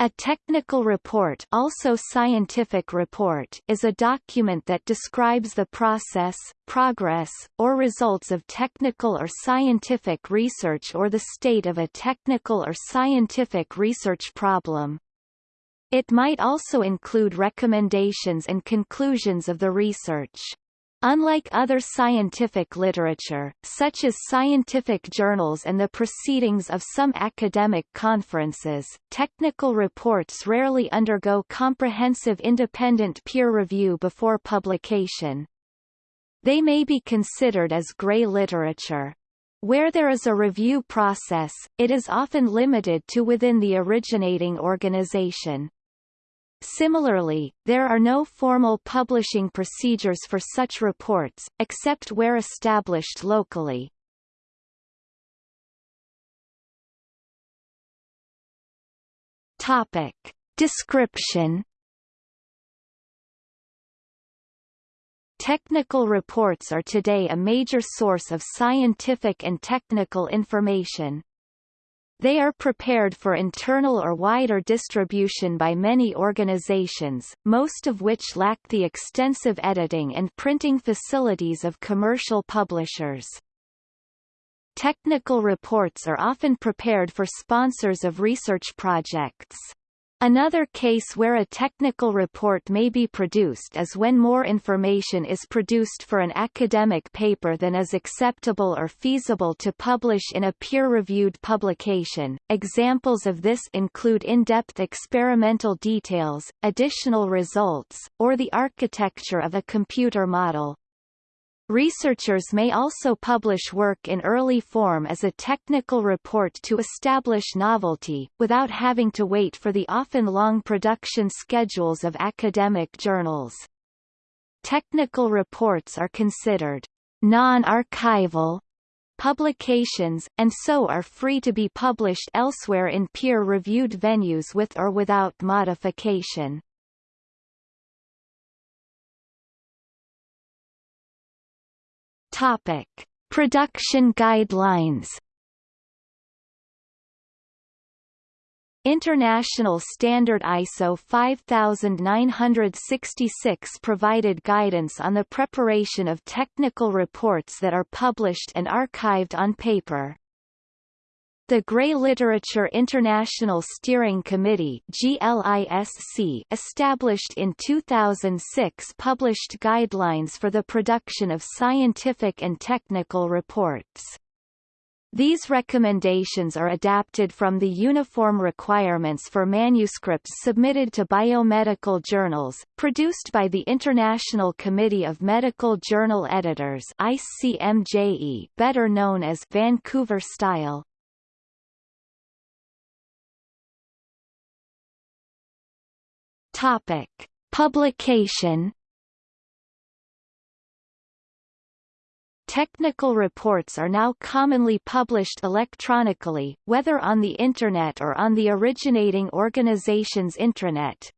A technical report also scientific report is a document that describes the process, progress, or results of technical or scientific research or the state of a technical or scientific research problem. It might also include recommendations and conclusions of the research. Unlike other scientific literature, such as scientific journals and the proceedings of some academic conferences, technical reports rarely undergo comprehensive independent peer review before publication. They may be considered as gray literature. Where there is a review process, it is often limited to within the originating organization. Similarly, there are no formal publishing procedures for such reports, except where established locally. Topic. Description Technical reports are today a major source of scientific and technical information. They are prepared for internal or wider distribution by many organizations, most of which lack the extensive editing and printing facilities of commercial publishers. Technical reports are often prepared for sponsors of research projects. Another case where a technical report may be produced is when more information is produced for an academic paper than is acceptable or feasible to publish in a peer-reviewed publication. Examples of this include in-depth experimental details, additional results, or the architecture of a computer model. Researchers may also publish work in early form as a technical report to establish novelty, without having to wait for the often long production schedules of academic journals. Technical reports are considered non-archival publications, and so are free to be published elsewhere in peer-reviewed venues with or without modification. Topic: Production guidelines. International Standard ISO 5966 provided guidance on the preparation of technical reports that are published and archived on paper. The Gray Literature International Steering Committee established in 2006 published guidelines for the production of scientific and technical reports. These recommendations are adapted from the uniform requirements for manuscripts submitted to biomedical journals, produced by the International Committee of Medical Journal Editors ICMJE, better known as Vancouver Style. Topic: Publication Technical reports are now commonly published electronically, whether on the Internet or on the originating organization's intranet.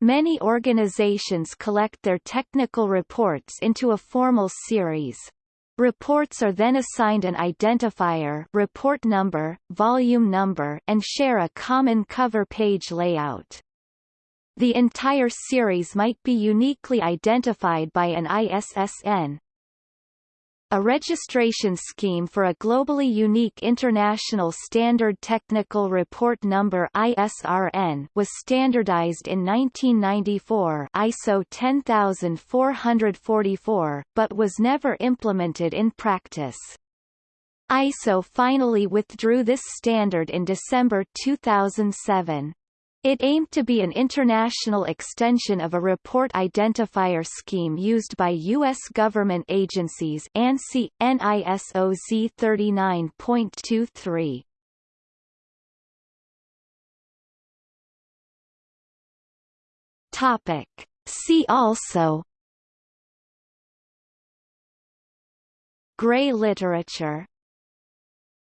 Many organizations collect their technical reports into a formal series. Reports are then assigned an identifier report number, volume number and share a common cover page layout. The entire series might be uniquely identified by an ISSN. A registration scheme for a globally unique International Standard Technical Report Number ISRN was standardized in 1994 ISO 10444, but was never implemented in practice. ISO finally withdrew this standard in December 2007. It aimed to be an international extension of a report identifier scheme used by U.S. government agencies ANSI, NISO Z39.23. Topic. See also Gray literature